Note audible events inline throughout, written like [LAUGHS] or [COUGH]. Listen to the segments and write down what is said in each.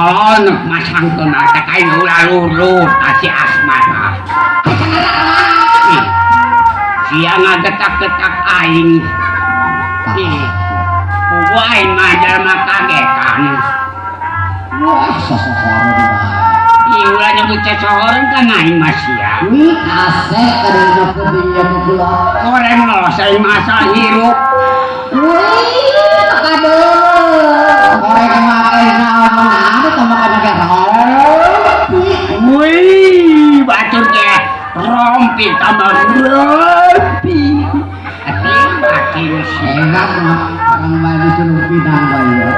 tolon masang tuna tekai ulah lurut tasi asmara. Ih, Sia ngagetak-getak aing. Ih, Kubu aing majar mah kagetan. Wah, sosohoran. Ih, ulah nyebut cecohoran kan aing mah sia. Wih, asek nyokot dia kepula. Koreng lo saya masa hirup. Wih, kada. Korek makai naon Wih, batur ke rompi tambah rompi. Makin. Enak mah orang disuruh pinang bae ya.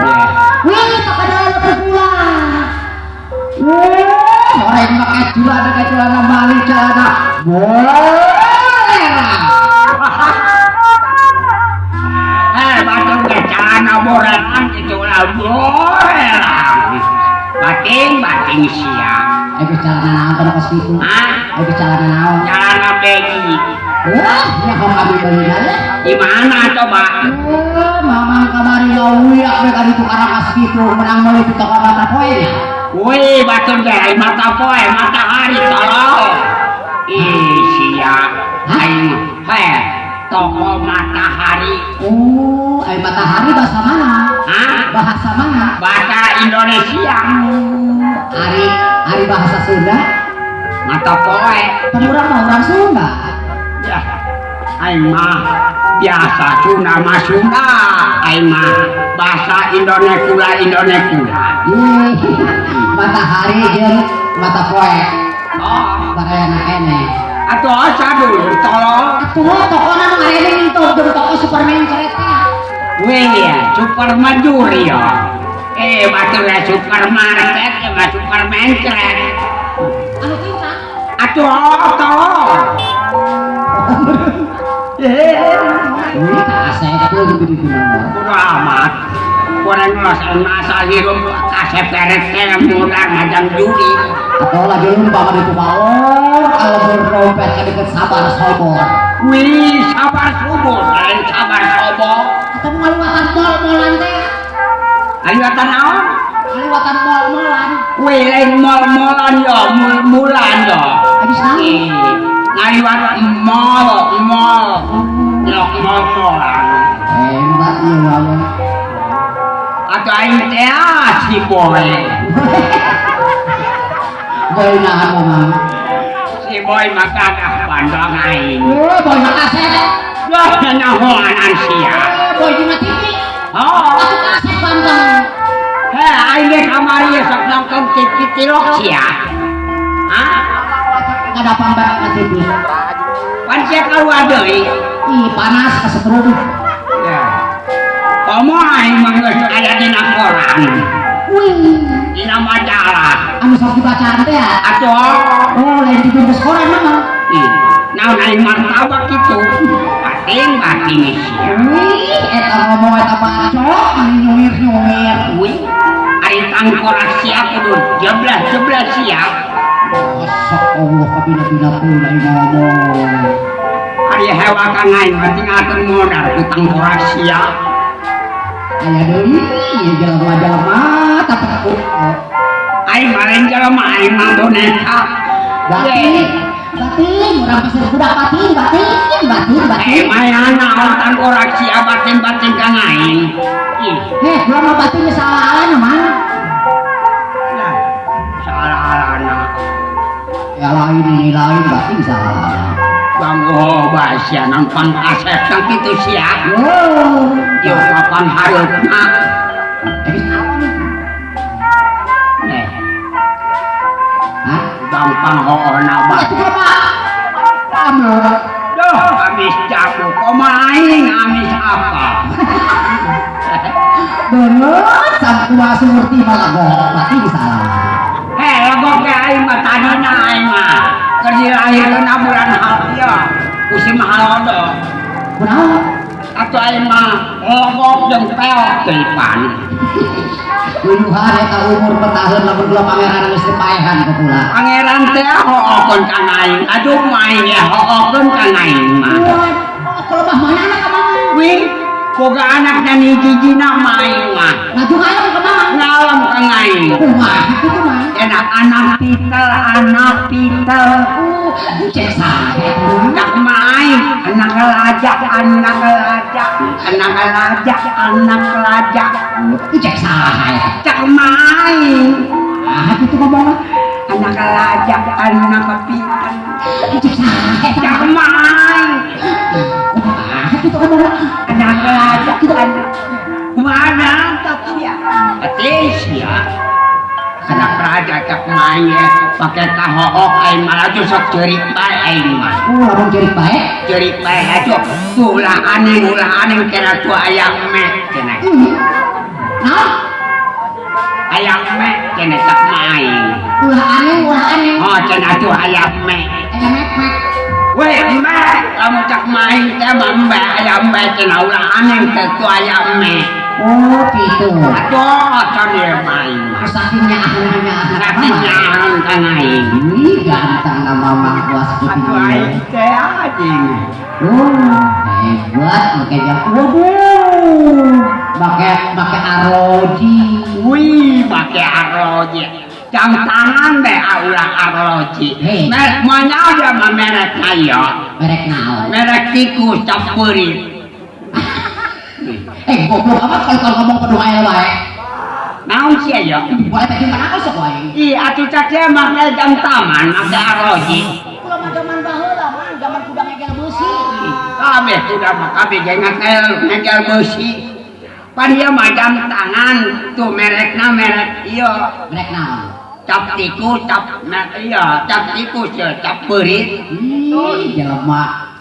Wih, tak ada. Wih, celana bali celana. Boleh. Eh, celana borelan itu lah. Bating, bating siang. Ayo celana naon kana kos kitu? Hah? Ayo celana naon? Celana begi. Wah, ya kau kami beli ya. Di mana coba? Eh, mamang kamari ngawuyak we kali itu karang kas kitu menang meuli di toko mata poe. Wih, batur ke mata poe, matahari tolong. Ih, sia. Aing, heh, toko matahari. Oh, ayo matahari bahasa mana? Hah? Bahasa mana? Bahasa Indonesia. Hari hari bahasa Sunda. Mata poe. Pemurang mah orang Sunda. Ya, aing mah biasa Sunda mah Sunda. Aing mah bahasa Indonesia Indonesia matahari jeung mata poe. Oh, kene. atuh Aduh, aduh, tolong. Aduh, toko nama ngare ning itu udah toko Superman cerita. Wih ya, Superman juri ya. Eh, macam ya Superman cerita, ya mas Superman cerita. Aduh, aduh, tolong. Hehehe. Wih, tak asyik aku lebih dibilang. Kurang amat. kurang masa-masa hirup kasep keret yang mudah ngajang juri atau lagi lumpah di kepalor kalau berrompet ke deket sabar sobo. Wih sabar sobo lain sabar sobo. Ketemu ngaliwatan mol-molan teh. Ngaliwatan apa? ngaliwatan mol-molan wih lain mol-molan ya mul-mulan ya. Habis nangis ngaliwatan mol-mol mol-mol-molan hebat nih ngomong Teh ah, si boy. Boy nahan. Si boy bandang aing. Eh, boy sia. Eh, boy. Oh, heh, aing ge kamari tilok sia. Hah? Ada pambak ke TV. Pan sia keluar deui. Ih, panas kasetruk. Koran, Wih, dina majalah. anu sok dibacaan teh ya. Atuh, Oh, lain dibungkus koran mah. ih, naon aing martabak kitu. Batin batin sia. Wih, eta ngomong eta bacok, ani nyungir-nyungir. Wih, ari tangkorak sia kudu jeblas-jeblas sia. Masya Allah, kabina-bina pula ngomong. Ari hewa kang aing mah tinggalkeun modal ku tangkorak sia. Aya deui, ieu jelema-jelema tapi aku Aing maren jelema aing mah boneka. batin, batin, urang pasir budak batin, batin, batin, Eh, batin. mayana naon tangkorak sia batin-batin kang aing. Heh, gua mah batin salah mah. lah, salah-alana. Ya lain ini lain batin salah. kanggo oh, basianan pan asep sang kitu siap oh yo papan hareupna eh, eh gampang oh, oh, hoona bae Duh, amis jago komaing amis apa Bener, sabtua surti malah gok, mati salah. Hei, gok ya aing mah tanana aing mah. Keur dilahirkeun bulan Hafia. Si Mahalodo. Kunaon? Atuh aing mah legok jeung peok teupan. Luluhan eta umur petahun lamun kula pangeran geus dipaehan ke kula. Pangeran teh hookeun ka aing. Aduh main ya hookeun ka aing mah. Kalau mah mana anak kamu? Wih, boga anak dan hiji nama aing mah Ngaju ayam ke mana? ngalam kang aing Kumaha itu mah? enak anak pitel anak pitel. Uh, cek tuh. anak main anak lajak anak lajak anak lajak anak lajak Uh, cek cak main. Ah, itu ngomong. anak lajak anak pitel. Cek cak main gitu ngomong anak aja gitu anak mana tapi ya atis ya anak raja tak maya pakai kahook aing malah tuh sok cerit bae aing mah uh lamun cerit bae cerit bae aja. Ulah aneh ulah aneh. Kena tua ayam meh kena. Nah? Ayam meh kena tak main. Ulah aneh ulah aneh. Oh kena tua ayam meh ayam meh weh meh lamun main mah mbe ayam me kena ulah aneh teh tuh ayam me Oh, gitu. aduh can dia main mah Sakinya ahlinya Tapi nyahan kang aing Wih, ganteng nama Mang Kuas Aduh aing teh anjing Oh, hebat makanya waduh. Pakai pakai aroji. Wih, pakai arloji. Jam tangan deh aulah arloji. Merek mana ada mah merek kaya. Merek naon? Merek tikus campurin. [LAUGHS] Eh, goblok amat kalau kalau ngomong penuh air wae. Naon sih ya? Boleh tadi mana aku sok wae. Ih, atuh cak dia make jam taman, make arloji. Kalau mah zaman baheula mah zaman kuda ngegel besi. Kabeh sudah mah kabeh ge ngagel ngagel besi. Pan dia mah jam tangan tuh merek iya. Merek naon? Cap tikus, cap merek iya, cap tikus cap berit. Ih, jelema.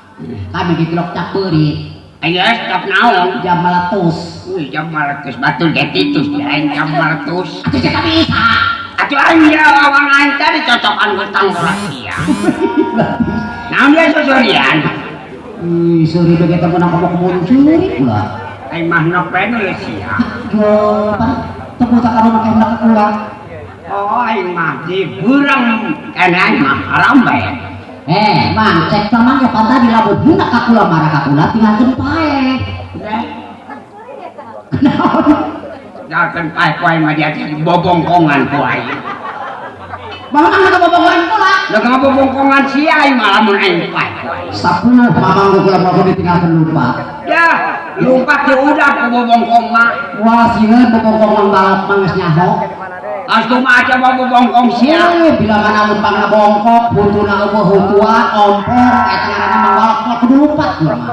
Kami dikelok cap beurit. Ayo, cap naon? Jam meletus. Wih, jam maletus batu detitus lain jam maletus. Atuh cek bisa. Atuh aing ya lawan aing tadi cocokan gentang Kroasia. Naon dia sosorian? Ih, sorry begitu menang ngomong muncul pula. Aing mah nopen ya. Yo, pan temu tak karo make hendak kula. Oh, mah di burang aing mah haram bae. Eh, Mang, cek sama ya pan tadi lamun hendak ka kula marah ka kula tinggalkeun pae. Jangan pae kuai mah dia jadi bobongkongan kuai. Bang kan ka bobogohan kula. Lah kenapa bobongkongan si aing mah lamun aing pae kuai. Sapuluh mamang kula mau ditinggalkeun lupa. Ya, lupa ke udah ke bobongkong mah. Wah, sieun bobogong mang balap mangis nyaho. Astu aja mau bobongkong sia. Eh, bila mana umpamna bongkok, buntuna eueuh hutuan, ompor, eta ngaranna mang balap mah kudu lupa kula mah.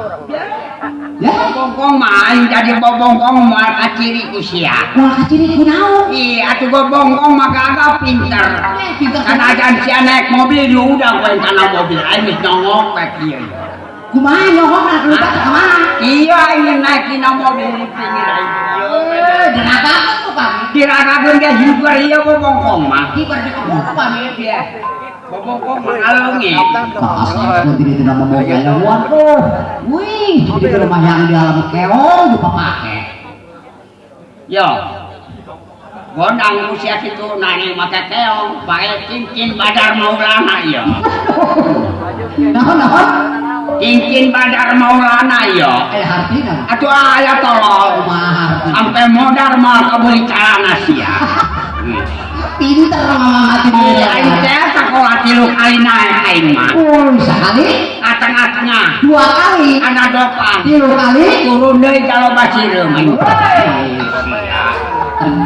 Ya, Bobongkong mah aing jadi bobongkong mah kaciri ku sia. kumaha ciri kunaon? Ih, atuh bobongkong mah kagak pinter. Eh, pinter Kan ajan sia naik mobil udah gue kana mobil aing geus nongok kieu. Kumaha nyohong na lupa teh ka mana? Iya aing naik dina mobil di pinggir aing. Eh, diragakeun tuh kami. Diragakeun ge hibar ieu bobongkong mah. Kibar di kebun kami. Iya. Bobongkong mah alungi. Asli aku tidak tidak mau gaya waduh. Wih, ke rumah yang di alam keong lupa pakai. Yo. Gondang usia kitu nani make keong, pakai cincin badar maulana ieu. Nah, nah, Cincin badar maulana ieu. eh hartina. Atuh aya tolol. Kumaha hartina? Sampai modar mal kabeli calana sia. Pinter [LAUGHS] mati di Iya, aing teh sakola tilu kali naik aing mah. Oh, sekali, Ateng-atengah dua kali, ada dopan. tiga kali. Turun deui kalau basireum aing.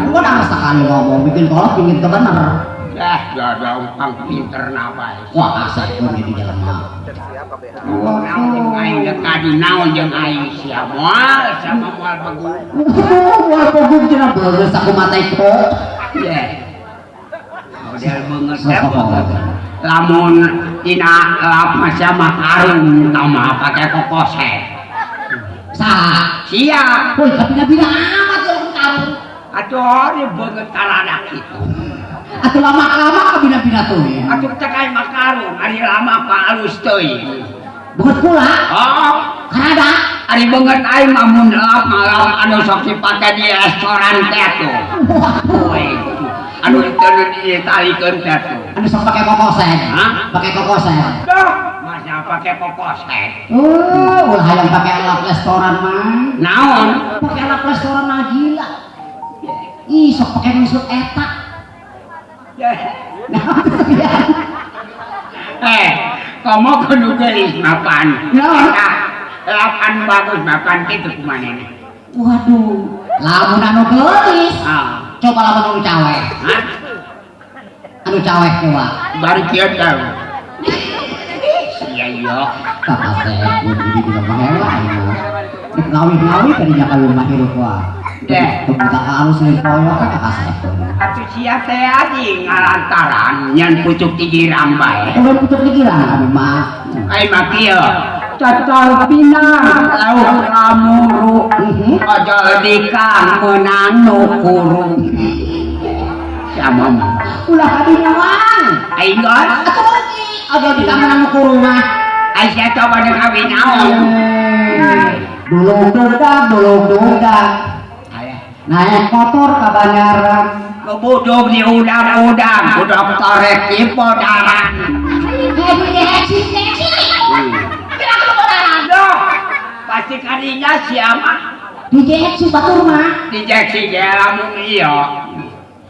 Gua udah sekali ngomong bikin kolot bikin kebener. Dah, ada umpang pinter nabai. Wah, asal pun di dalam mah. Naon jeung aing deuk kadi naon jeung aing sia moal sama moal. Wah. Model beungeut. Lamun tina tama pake kokose. Sah. Sia, tapi bina amat ya kamu. atuh di beungeut kaladak kitu. Atau lama-lama ke bina-bina tuh ya. Atuh teh kain makarung, ari lama pa alus teuing. Bukan pula, Oh, karena ari beungeut aing mah mun lap malam anu sok dipake di restoran teh. Woi, anu teu ditalikeun teh tuh. Anu sok pakai kokosen. Pakai kokosen. Mah pakai kokoset. Oh, ulah yang pakai alat restoran mah. Naon? Pakai alat restoran mah gila. Ih, sok pakai maksud etak. Eh, kamu kudu gelis mapan. Nah, Lapan bagus mapan itu ke mana nih? Waduh, lamun anu gelis. Ah, Coba lamun anu cawek. hah? Anu cawek coba. Baru dia tahu. Iya iya. Kakak teh, udah di bilang mengelah. Nek ngawi-ngawi tadinya kayu mah hirup wah. Deh. Kebuka halus nih koyo kan teh. Atuh sia teh adi ngalantaran nyan pucuk di rambai. Kalau pucuk pikiran kami mah. Ai mah kieu. Cocol pinang lauk lamuru. Mhm. Ojol dikang menang nu kurung. Sama mah. Ulah kadinya wang. Ai gon. Atuh lagi. Aja di kamar anu kurung mah. Ai sia coba dengan kawin naon. Dulu dodak, dulu. Aya. Naik motor ke Banyaran. Kebuduk di udang-udang, budak torek di podaran. Pasti kadinya siapa? Dijeksi batur mah. Dijeksi dia lamun iya.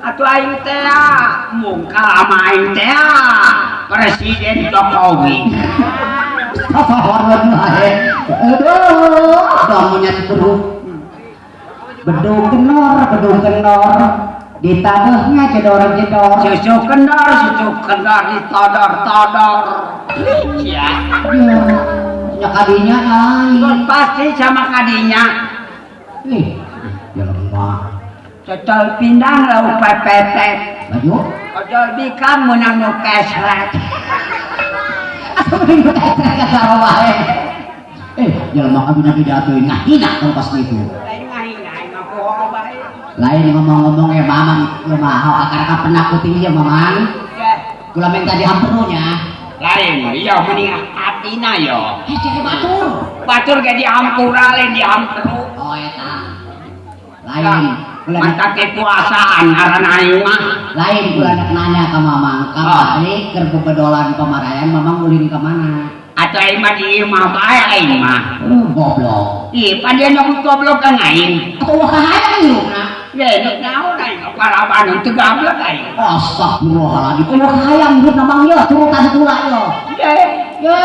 Atuh aing teh mungkal sama aing teh Presiden Jokowi. Apa hormat wae. Aduh, damunya terus. Bedung kenor, bedung kenor. Di tanahnya jedor-jedor. Susu kendor, susu kendor ditodor-todor. Ya. Ya, nya kadinya lain. pasti sama kadinya. Ih, jelema. Cocol pindang lau pepetet. Baju. Ojol bikang menang nu kesret. [LAUGHS] Eh, jelema kami nabi datuin ngahina kalau pas gitu. Lain ngomong-ngomong ya mamang, ya mahal akar penakutin ya mamang. Kula minta dihamperunya. Lain, iya mending atina yo. Eh, jadi batur. Batur ge dihampura lain dihamperu. Oh, eta. Lain, Mantap kekuasaan ngaran aing mah. lain kula nak nanya ke mamang, Oh. kamari keur bebedolan pamarayan mamang ulin ke mana? Atuh aing mah di imah bae aing mah. Uh, goblok. Ih, padahal nyokot goblok kan aing. Atau wakahayang hirupna? Ya, ini naon aing paraban teu gablek aing. Astagfirullahaladzim. Oh, wakahayang hirup namang ya, turutan kula ya. Ya, Ye,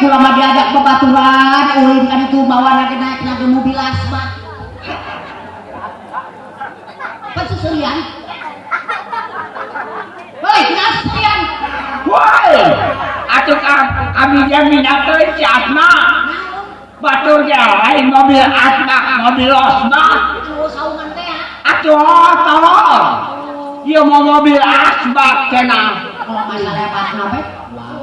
kula mah diajak bebaturan, ulin kan itu bawa lagi naik lagi mobil asmat. Peseserian. Hei, kenapa seserian? woi. Atuh ka kami dia minat teh si Asma. Batur lain mobil Asma, mobil Osma. Itu teh ya. Atuh tolong. Ieu mau mobil Asma cenah. Kalau masalah pas nape?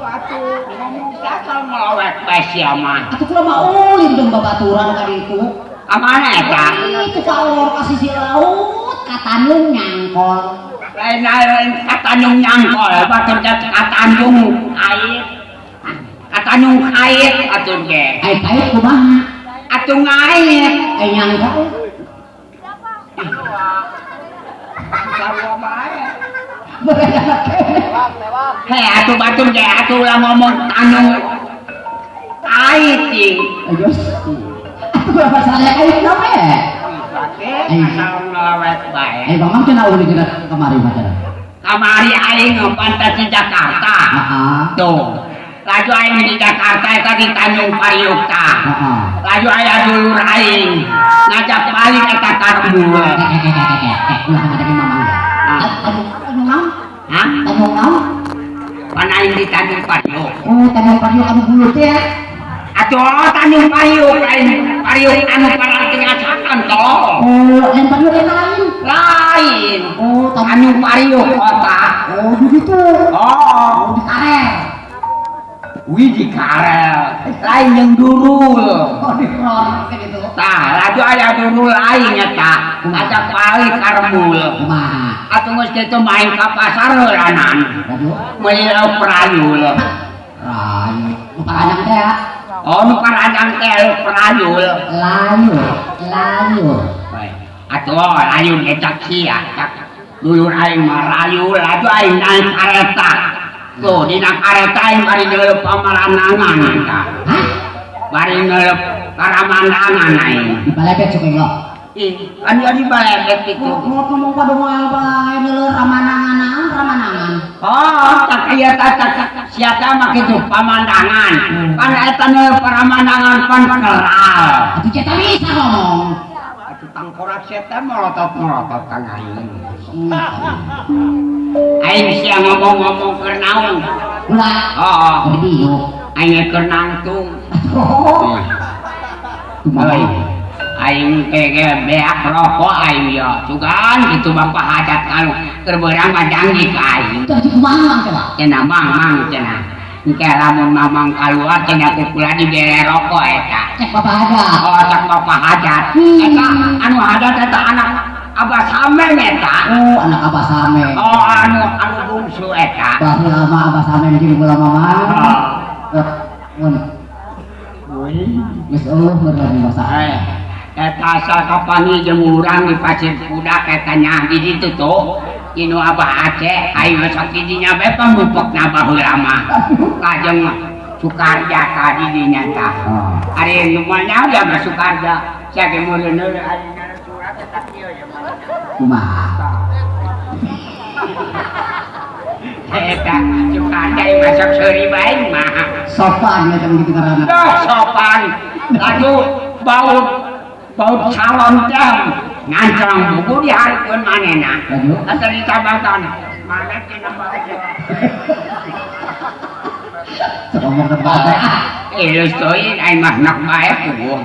Atuh ngomong dasar melawek bae sia mah. Atuh kula mah ulin dong babaturan kali itu. Amana eta? Itu ka ulur ka sisi laut, ka Tanjung nyangkol. Lain lain katanung nyangkol, batur ge katanung air. Katanung air atuh ge. Ai kait kumaha? Atuh ngair. Ai nyangkol. Hei, atuh batur ge atuh lah ngomong tanung air ting. Ayo. Atuh kula masalah kait kemari mah cenah. Kamari aing pantas di Jakarta. Tuh. Laju aing di Jakarta eta di Tanjung Pariukta. Laju aya dulur aing ngajak balik eta karbu. Eh, eh, eh, eh, eh, eh, ulah ngadepin mamang. Ah. Tanjung Tanjung naon? Hah? Tanjung naon? Pan aing di Tanjung Pariuk. Oh, Tanjung Pariuk anu bulut ya. Atuh Tanjung Pariuk aing Pariuk anu parang Oh, yang yang lain. Lain. Oh, Tanjung Tanjung Pariuk kota. Oh, begitu. Oh. Oh, di Karer. wih di karel lain yang dulu Oh, di kayak gitu. Tah, laju aya dulu lain eta. Ada kali karmul. Kumaha? Atuh geus kitu main ka pasar heulanan. Aduh. Meuli perayul. Rayu. Paranyang teh ya. Oh, nu paranjang teh perayul. Layu. Layu. Bae. Atuh layun eta sia. Dulur aing mah rayul, laju aing naik kareta. Tuh, dina kareta aing bari ngeuleup pamaranangan. Hah? Bari ngeuleup karamandangan aing. Di balebet suka lo. Ih, kan jadi balebet itu. Mau ngomong pada moal bae ngeuleur ramanangan ramanangan. Oh, tak iya tak tak siapa mak itu pemandangan. Kan eta nu pemandangan pan keral. Atuh cetak bisa ngomong. Atuh tangkorak siapa melotot melotot kang aing. Hmm. Aing sia ngomong-ngomong keur naon. Ulah. Oh, Jadi yuk. aing keur nangtung. Oh. Euy. Aing kege beak rokok aing yo. Sugan kitu bapak hajat kalau keur beurang mah janji ka aing. Tadi kumaha coba? cenah mang mang cenah engke lamun mamang kaluar cenah kukula dibere rokok eta Cek bapak ada. oh cak bapak hajat Hmm. eta anu hajat eta anak abah sameng eta Oh, anak abah same. oh anu anu bungsu eta Bahu lama abah same jeung kula mama. oh Eh, mun. Geus eueuh meureun di masa. eh jeung urang di pasir kuda eta nya di ditu tuh inu abah Aceh ayo sakti dinya bae pamupekna baheula mah kajeng Sukarja ka di dinya tah Oh. Ari numanya udah masuk karja. Saya ke mulun ari ngaran surat eta ya. [LAUGHS] Sukarja yang masuk seuri bae mah. Sopan ya karana. Dah sopan. Lalu bau bau calon jam ngancang buku di hari pun mana nak asal di cabatan mana kena bau ngomong tempatnya ilustuin ayah mah nak bae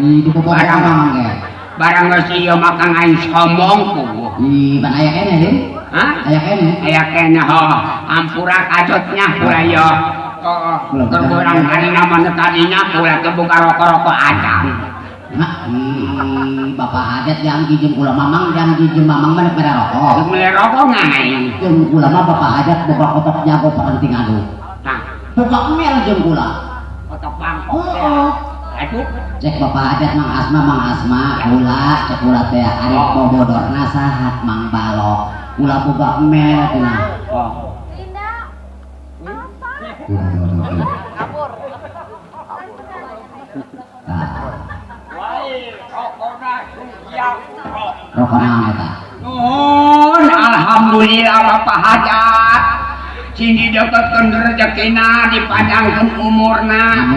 itu barang ngomong ya barang ngasih ya makan ayah somong kok iya bang ayah kena deh Hah? Ayah kene. Ayah kene ho. Ampura kacotnya pura yo. Oh, kurang kali nama tadinya pura kebuka rokok-rokok acan. Nah, ih, bapak hajat yang jeung kula mamang yang jeung mamang mana pada rokok. Beli rokok ngai. Jeung kula mah bapak hajat boga kotok jago parenting adu. Nah, Boga mel jeung kula. otak bangkok. Oh. Aduh, Cek bapak hajat mang asma mang asma kula cek kula teh ari bobodorna sahat mang balok. Kula boga mel cenah. oh. Nah, Nuhun, alhamdulillah Bapak Hajat. Sini deketkeun rezekina dipanjangkeun umurna.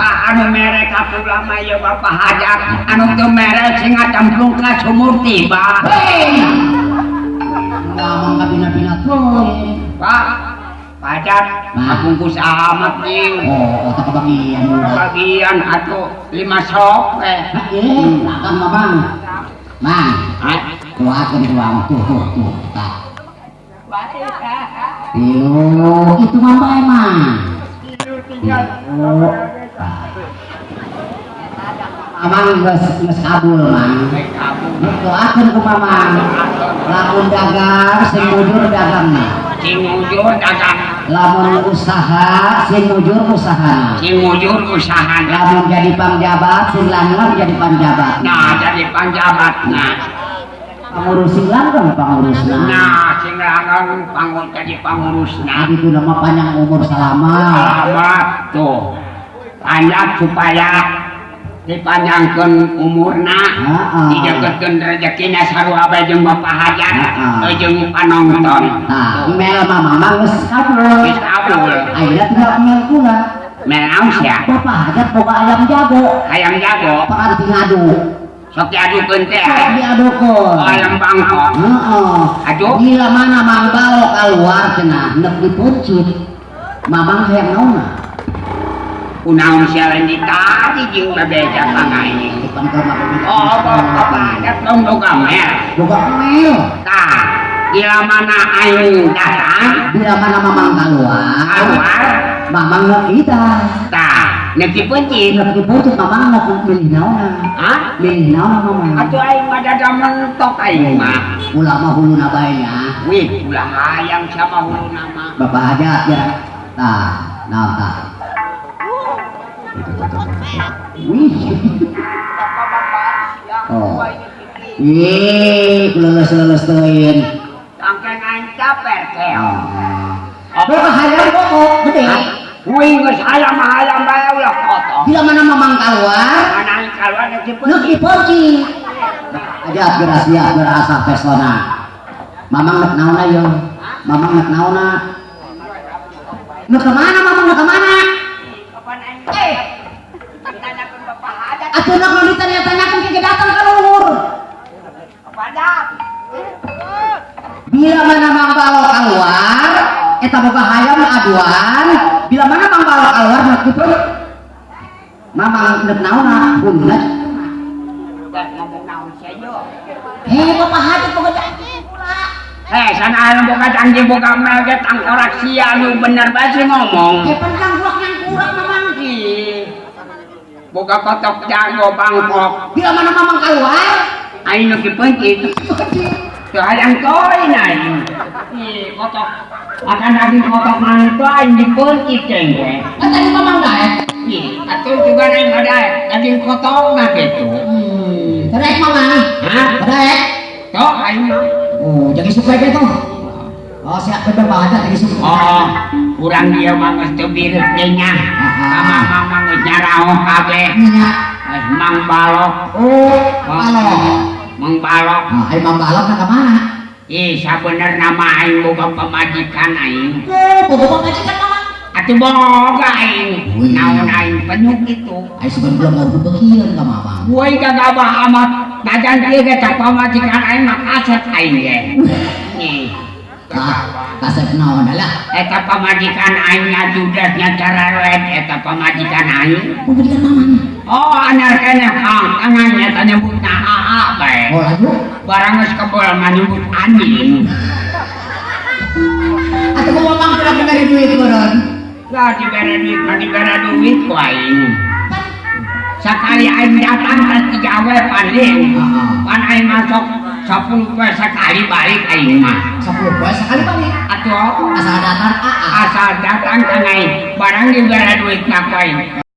Anu mere kapula mah ieu Bapak Hajat, anu teu mere sing ngacemplung ka sumur tiba. Tuh. Pak, Hajat, Nah. bungkus amat nih. Oh, otak kebagian udah. Bagian atuh lima sok eh. Ini, makan mamang. Mang, Hah? kuatkan tuang tuh, tuh, tuh, tak. Tilu, itu mama emang. Oh, Mamang geus geus kabul, Mang. Doakeun ku Mamang. Lamun dagang sing mujur dagangna. Sing mujur dagang, Lamun usaha sing mujur usahana. sing mujur usahana. Lamun jadi pangjabat sing langgeng jadi panjabat. Nah, jadi panjabat nah. Pengurus sing langgeng pengurusna. Nah, sing langgeng pangun jadi pengurusna. Nah, itu nama panjang umur selama. Selamat tuh. Panjat supaya dipanjangkeun umurna. Heeh. Didekekeun rezekina sarua bae jeung Bapak Hajat, Heeh. teu jeung panonton. Mel mah geus kabul. Geus kabul. Ayeuna tinggal mel kula. Menaon sia? Bapak hajat boga ayam jago. Hayang jago, Paranting adu. sok diadukeun teh. Sok diadukeun. Oh, ayam bangkok. Heeh. Aduh. Bila mana mang balo keluar cenah neuk dipuncit. Mamang hayang naonna. Kunaon sia lain ditadi jeung babeja pangaini. Depan ke mah Oh, Bapak dong boga mer. Boga mel. Tah, Bila mana aing datang, bila mana mamang keluar keluar, mamang nggak kita tah, nanti pencit. nggak diputus mamang nggak milih naona Hah? milih naona mamang Atuh aing mah dada mentok aing mah. ulama hulu nabaynya Wih, ulah hayang sama hulu nama. bapak aja ya nah nah nah wih oh Ih, lulus lulus tuin. Angkeng aing caper keo. Oh, kok hayang kok gede? Wih, geus hayam hayam bae ulah koto. Bila mana mamang keluar, Mana keluar nanti Nuk pencit. dipoci. Aja berhasil berasa pesona. Mamang nek naona yo. Mamang nek naona. Nuk ke mana mamang nuk ke mana? Kapan aing? Eh, nuk nu ditanya-tanyakeun ke datang ka luhur. Kepada Bila mana mang balo keluar, eta boga hayam aduan. Bila mana mang balo keluar nuk dipoci. Mamang nek naona bundet. Dah ngomong naon sia yo. Heh, bapak hajat boga. Eh, sana anu boga janji boga mege tangkorak sia nu bener bae ngomong. Kayak pencang bulak yang kurang mamang. Boga kotok jago bangkok. Bila mana mamang keluar, nu dipencit. Tuh hayang toy naik. Kotok. Akan daging kotok mantu aing dipencit cengke. kan tadi mamang. Ih, atuh juga naik ada daging kotok mah gitu. Hmm, terek mamang. Hah? Terek. Aing mah. Oh, jadi suka gitu. Oh, siap bener banget jadi suka. Oh, kurang dia mah geus teu birut ge nya. Sama mama geus nyaraoh kabeh. Nya. Eh, Mang Balok. Oh, halo. Mang Balok. Ah, ayo Mang Balok nak ke mana? Ih, sabener nama aing boga pamajikan aing. Oh, bobo pemajikan mamang. Atuh boga aing. Naon aing penyuk itu. Ayo sebelum belum mau bebekian ka mamang. Woi gagabah amat. Najan dia ge cak pamajikan aing mah kaset aing ge. Nih. Ah, kasep naon lah. Eta pamajikan aing ngajudasnya cara red eta pamajikan aing. Pemajikan mamang. Oh, anyar kene kang tangannya tanya nyebutna AA bae. Oh, lalu. Barang geus kebol nyebut anjing. Atau mau mamang pernah diberi duit koron. Lah dibere duit mah dibere duit ku aing. Sakali aing datang kan tiga we paling. Pan aing masuk 10 we sekali balik aing mah. Sepuluh poin sekali balik. Atuh Asal datang AA. asal datang ka aing barang dibere duit aing.